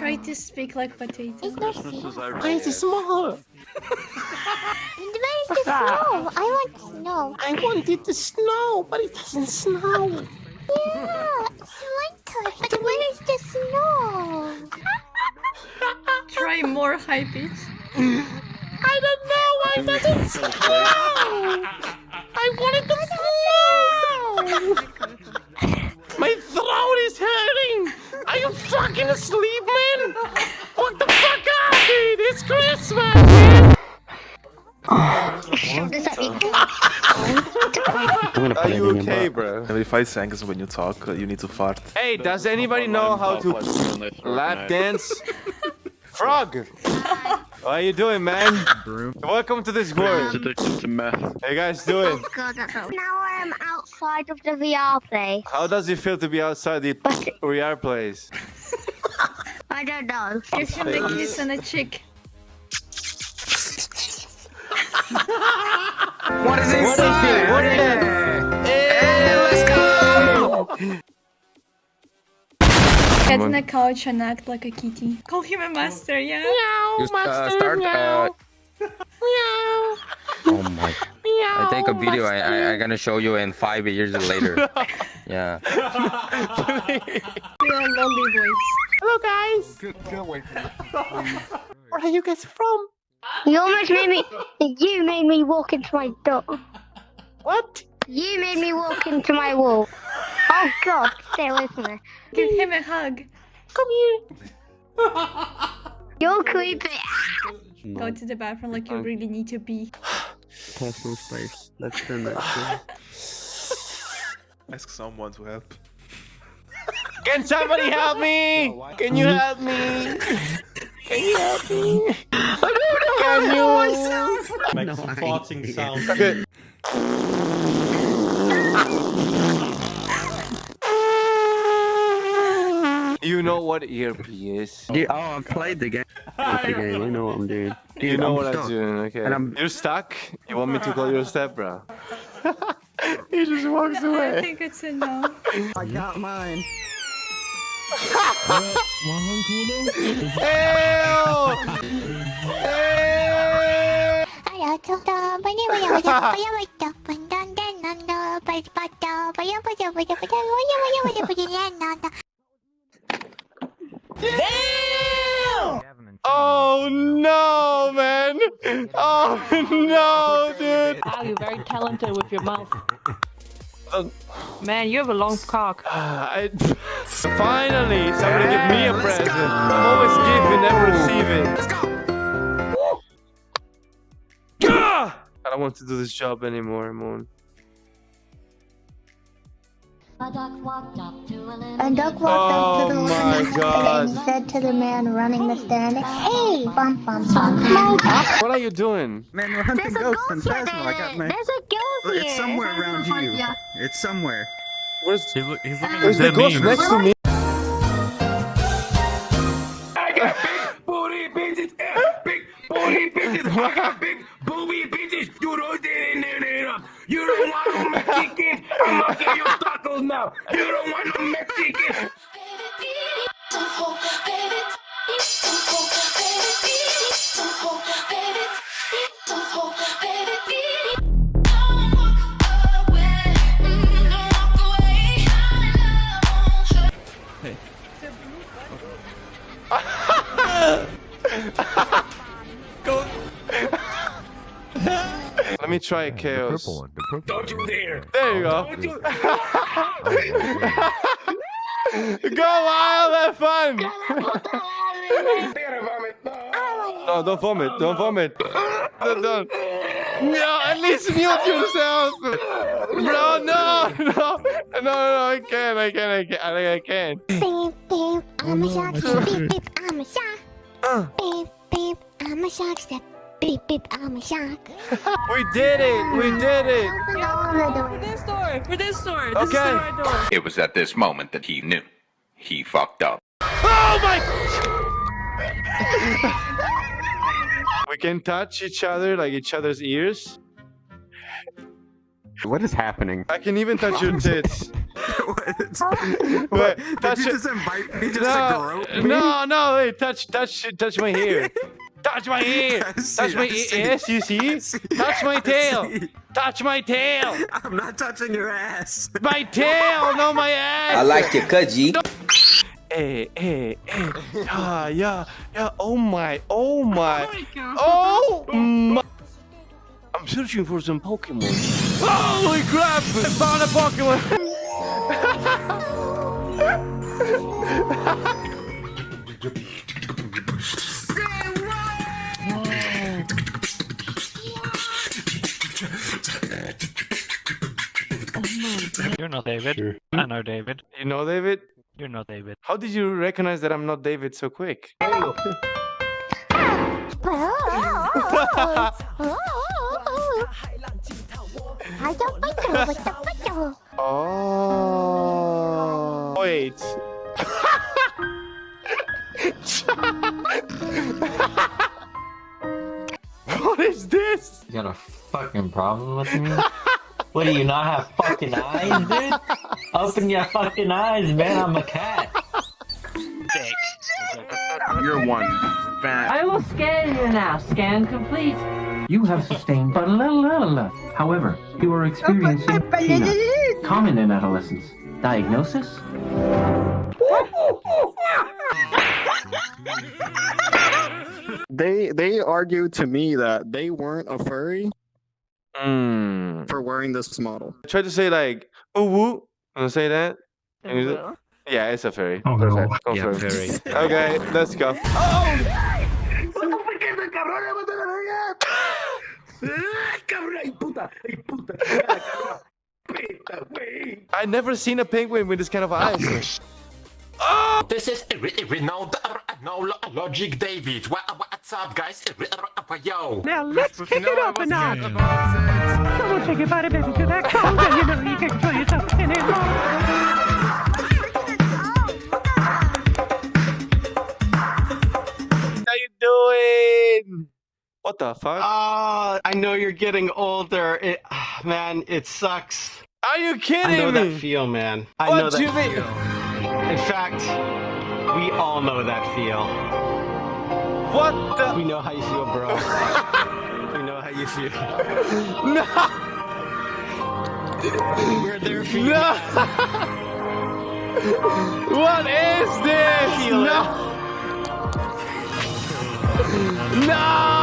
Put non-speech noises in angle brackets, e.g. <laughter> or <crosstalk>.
Try to speak like potato. It's not snow. Why is it small? Where is the snow? I want snow. I want it to snow, but it doesn't snow. Yeah, it's winter, but where is the snow? <laughs> Try more high pitch. I don't know why it doesn't snow. I want it to snow. <laughs> My throat is hurting. Are you fucking asleep, man? What the fuck up, dude? It's Christmas, man. Does that mean? Are you okay, bro? Every five seconds when you talk, uh, you need to fart. Hey, does anybody know how to lap dance? <laughs> Frog! How are you doing, man? Welcome to this world. How you guys doing? God, that's not- Now I'm outside of the VR place. How does it feel to be outside the VR place? <laughs> I don't know. Give him a kiss and a chick. What is it? What is it? What is it? Get in the couch and act like a kitty. Call him a master, yeah? Meow, Just, uh, master, start, meow. uh, Meow, <laughs> Oh my. meow, I take a video. I, I, I'm gonna show you in five years later. <laughs> Yeah. We are lolly boys. Hello, guys. Get, away from me, Where are you guys from? You almost made me. You made me walk into my door. What? You made me walk into my wall. Oh God, stay away from me. Give him a hug. Come here. <laughs> You're creepy. Go to the bathroom like you really need to pee. Personal space. Let's turn that shit. <laughs> Ask someone to help. Can somebody help me? Can you help me? Can you help me? Can you? <laughs> Make No some idea. farting sounds. You know what ERP is? Dude, oh, I played the game. Played the game. I know what I'm doing. Dude, You know I'm what I'm doing, okay? And I'm- You're stuck? You want me to call you a step bro? <laughs> he just walks I away. I think it's a no. <laughs> I got mine. <laughs> Oh no, man! Oh no, dude! Wow, you're very talented with your mouth. Um, Man, you have a long cock. <sighs> I, finally, somebody give me a present. I'm always giving, never receiving. Let's go. I don't want to do this job anymore, Moon. A duck walked up to the Oh lemon and God. said to the man running the stand, Hey, bum bum bum. What are you doing? Man, we're hunting There's a ghosts in ghost Phasma. I got my. There's a ghost here. It's somewhere around you. Yeah. It's somewhere. Where's, He's, look, he's looking where's at the dead ghost memes. next to me? I got big booty bitches, eh, big booty bitches, I got big booty bitches. You don't You don't want no Mexican. I'ma get your tacos now. You don't want no Mexican. <laughs> Let me try a chaos. Don't you dare. There you go. Don't you <laughs> <laughs> Go wild, have fun. vomit. No, don't vomit. Don't vomit. Don't, don't. No, at least mute yourself. Bro, no, no, no, no, I can't, I can't, I can't, I, I can't. Beep beep, I'm a shark. <laughs> Beep beep, I'm a shark. Uh. Beep beep, I'm a shark. Step. Beep beep, I'm a shark. We did it, we did it. For this door, for this door. This is the right door. It was at this moment that he knew. He fucked up. Oh my! we can touch each other, like each other's ears. What is happening? I can even touch your tits. what? Wait, Did you just invite me No, no, no, wait, touch, touch, touch my hair. Touch my <laughs> hair. I see, Touch my I see. yes, you see? See, Touch my I tail. see. Touch my tail. I'm not touching your ass. My tail, not my <laughs> ass. I like your cut, G. Hey, hey, hey. Yeah, yeah, yeah. Oh my, oh my. Oh, oh my. I'm searching for some Pokemon. Holy crap! I found a Pokemon! <laughs> You're not David. I know David. You know David? You're not David. How did you recognize that I'm not David so quick? <laughs> Oh. Wait. <laughs> what is this? You got a fucking problem with me? <laughs> what do you not have fucking eyes, dude? Open your fucking eyes, man. I'm a cat. You're one fat. I will scan you now. Scan complete. You have sustained but little, little, little. However, you are experiencing peanuts. Common in adolescence. Diagnosis? They they argued to me that they weren't a furry Mm. for wearing this model. Try to say like, ooh woo. Wanna say that? Can you Yeah, it's a fairy. Oh, no. Confirmed. fairy. <laughs> Okay, let's go. Cabrón, ay puta, ay puta, Peta, güey. I never seen a penguin with this kind of eyes. This is Renault Logic David. What, what's up, guys? Yo. Now let's kick it up a notch. Someone take your body baby to that cold and you know you can control yourself anymore. How you doing? What the fuck? Ah, I know you're getting older. It, ah, man, it sucks. Are you kidding me? I know me? that feel, man. I What know that you mean? feel. In fact, we all know that feel. What the? We know how you feel, bro. <laughs> we know how you feel. no! We're there for you. No! what is this? No! No!